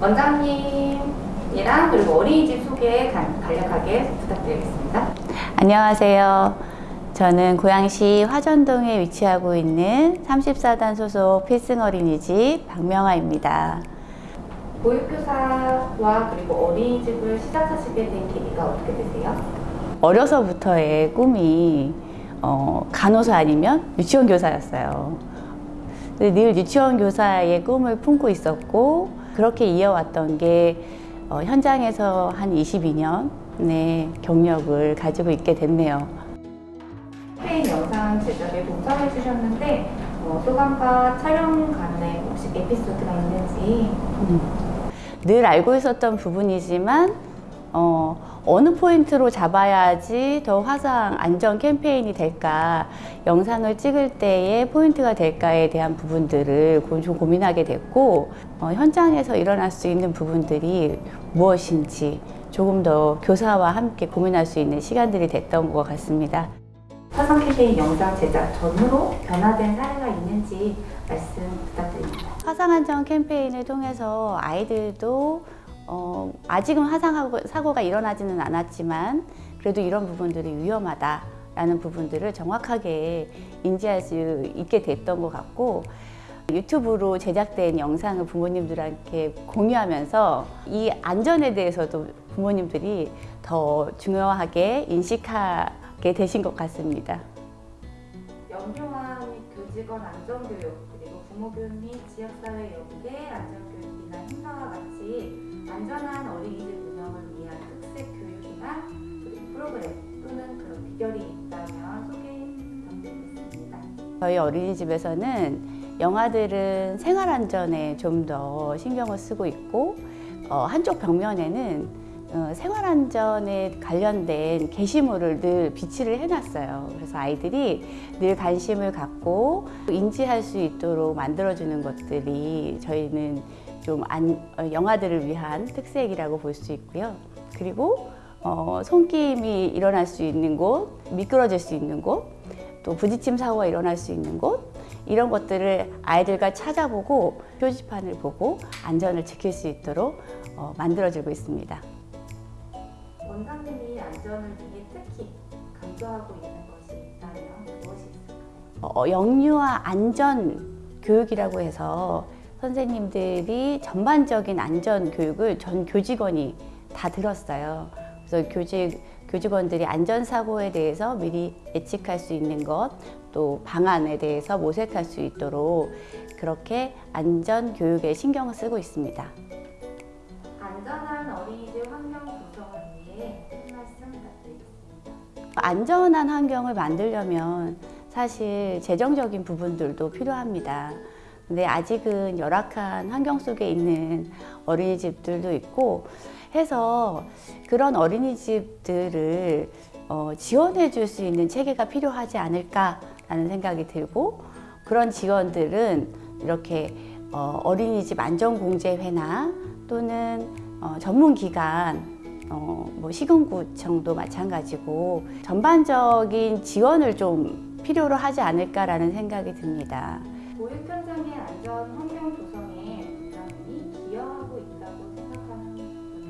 원장님이랑 그리고 어린이집 소개 간- 간략하게 부탁드리겠습니다. 안녕하세요. 저는 고양시 화전동에 위치하고 있는 34단 소속 필승 어린이집 박명아입니다. 보육교사와 그리고 어린이집을 시작하시게 된 계기가 어떻게 되세요? 어려서부터의 꿈이 어, 간호사 아니면 유치원 교사였어요. 늘 유치원 교사의 꿈을 품고 있었고 그렇게 이어왔던 게 어, 현장에서 한 22년의 경력을 가지고 있게 됐네요. 캠페인 영상 제작에 동참해 주셨는데 어, 소감과 촬영 간에 혹시 에피소드가 있는지 늘 알고 있었던 부분이지만 어, 어느 포인트로 잡아야지 더 화상 안전 캠페인이 될까 영상을 찍을 때의 포인트가 될까에 대한 부분들을 고- 좀 고민하게 됐고 어, 현장에서 일어날 수 있는 부분들이 무엇인지 조금 더 교사와 함께 고민할 수 있는 시간들이 됐던 것 같습니다. 화상 캠페인 영상 제작 전후로 변화된 사례가 있는지 말씀 부탁드립니다. 화상 안전 캠페인을 통해서 아이들도 어, 아직은 화상 사고가 일어나지는 않았지만 그래도 이런 부분들이 위험하다라는 부분들을 정확하게 인지할 수 있게 됐던 것 같고 유튜브로 제작된 영상을 부모님들한테 공유하면서 이 안전에 대해서도 부모님들이 더 중요하게 인식하게 되신 것 같습니다. 및 교직원 안전교육 그리고 부모교육 및 지역사회 연계 안전교육이나 행사와 같이 안전한 어린이집 운영을 위한 특색 교육이나 프로그램 또는 그런 비결이 있다면 소개 부탁드리겠습니다. 저희 어린이집에서는 영아들은 생활 안전에 좀 더 신경을 쓰고 있고 어, 한쪽 벽면에는 어, 생활안전에 관련된 게시물을 늘 비치를 해놨어요. 그래서 아이들이 늘 관심을 갖고 인지할 수 있도록 만들어주는 것들이 저희는 좀 안, 어, 영아들을 위한 특색이라고 볼 수 있고요. 그리고 어, 손길이 일어날 수 있는 곳, 미끄러질 수 있는 곳, 또 부딪힘 사고가 일어날 수 있는 곳 이런 것들을 아이들과 찾아보고 표지판을 보고 안전을 지킬 수 있도록 어, 만들어주고 있습니다. 원장님이 안전을 위해 특히 강조하고 있는 것이 있다면 무엇이 있을까요? 어, 영유아 안전 교육이라고 해서 선생님들이 전반적인 안전 교육을 전 교직원이 다 들었어요. 그래서 교직 교직원들이 안전 사고에 대해서 미리 예측할 수 있는 것, 또 방안에 대해서 모색할 수 있도록 그렇게 안전 교육에 신경을 쓰고 있습니다. 안전한 어린이집 환경 구성을 위해 한 말씀 부탁드리겠습니다. 안전한 환경을 만들려면 사실 재정적인 부분들도 필요합니다. 근데 아직은 열악한 환경 속에 있는 어린이집들도 있고 해서 그런 어린이집들을 어, 지원해 줄 수 있는 체계가 필요하지 않을까라는 생각이 들고 그런 지원들은 이렇게 어, 어린이집 안전공제회나 또는 어, 전문기관 어, 뭐 시군구청도 마찬가지고 전반적인 지원을 좀 필요로 하지 않을까라는 생각이 듭니다. 보육 현장의 안전 환경 조성에 원장님이 기여하고 있다고 생각하는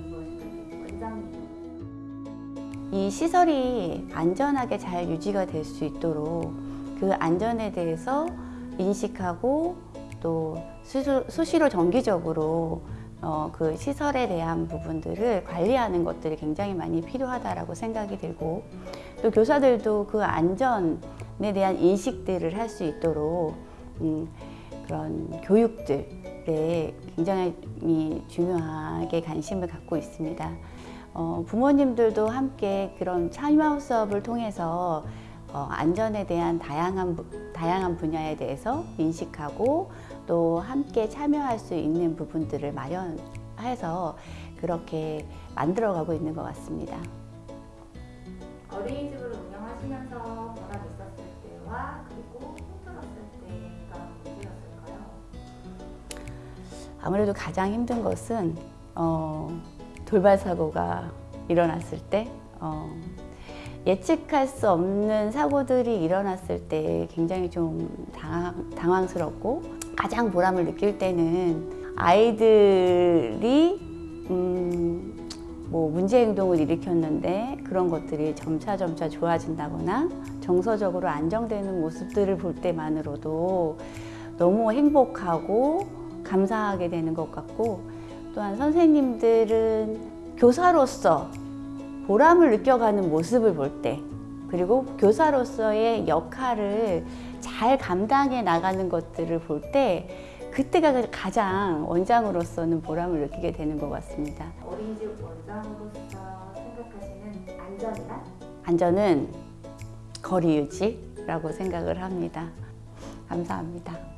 무엇일까요? 원장님. 이 시설이 안전하게 잘 유지가 될 수 있도록 그 안전에 대해서 인식하고 또 수시로, 정기적으로 어, 그 시설에 대한 부분들을 관리하는 것들이 굉장히 많이 필요하다라고 생각이 들고 또 교사들도 그 안전에 대한 인식들을 할 수 있도록 음, 그런 교육들에 굉장히 중요하게 관심을 갖고 있습니다. 어, 부모님들도 함께 그런 참여 수업을 통해서 어, 안전에 대한 다양한, 부- 다양한 분야에 대해서 인식하고 또 함께 참여할 수 있는 부분들을 마련해서 그렇게 만들어가고 있는 것 같습니다. 어린이집 아무래도 가장 힘든 것은 어, 돌발 사고가 일어났을 때 어, 예측할 수 없는 사고들이 일어났을 때 굉장히 좀 당황, 당황스럽고 가장 보람을 느낄 때는 아이들이 강제 행동을 일으켰는데 그런 것들이 점차 점차 좋아진다거나 정서적으로 안정되는 모습들을 볼 때만으로도 너무 행복하고 감사하게 되는 것 같고 또한 선생님들은 교사로서 보람을 느껴가는 모습을 볼 때 그리고 교사로서의 역할을 잘 감당해 나가는 것들을 볼 때 그때가 가장 원장으로서는 보람을 느끼게 되는 것 같습니다. 어린이집 원장으로서 생각하시는 안전이란? 안전은 거리 유지라고 생각을 합니다. 감사합니다.